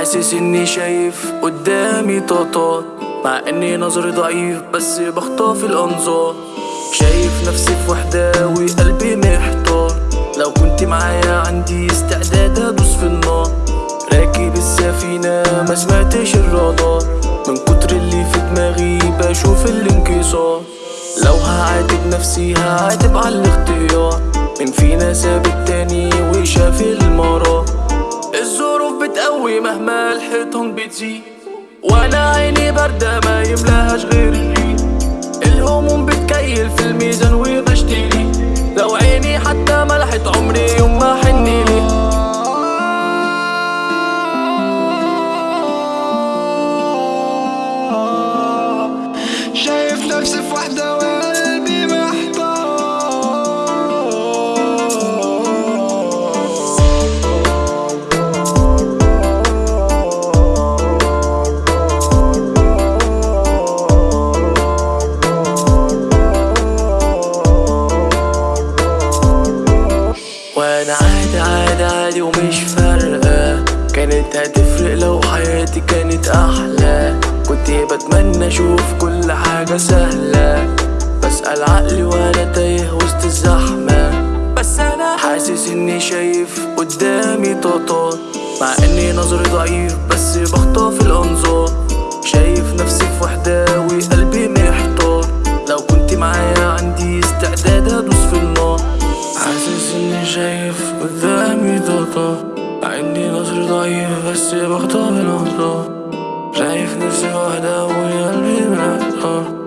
حاسس إني شايف قدامي طاطات مع إني نظري ضعيف بس بخطف الأنظار. شايف نفسي في وحدة وقلبي محتار. لو كنت معايا عندي استعداد أدوس في النار. راكب السفينة ما سمعتش الرادار. من كتر اللي في دماغي بشوف الانكسار. لو هعاتب نفسي هعاتب على الاختيار. من فينا ساب مهما الحيطان بتزيد. وأنا عيني باردة ما يملاهاش غير الريق الهموم بتكيل في الميزان وبشتري لو عيني حتى ملحت عمري يوم ما حني لي شايف نفسي في وحدة وأنا عادي عادي عادي ومش فارقة. كانت هتفرق لو حياتي كانت أحلى. كنت بتمنى أشوف كل حاجة سهلة. بسأل عقلي وأنا تايه وسط الزحمة. بس أنا حاسس إني شايف قدامي طاطات مع إني نظري ضعيف بس بخطف الأنظار. ضعيف بس بخطف الانظار شايف نفسي وحدة محتار وانت معايا عندي